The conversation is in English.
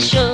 special.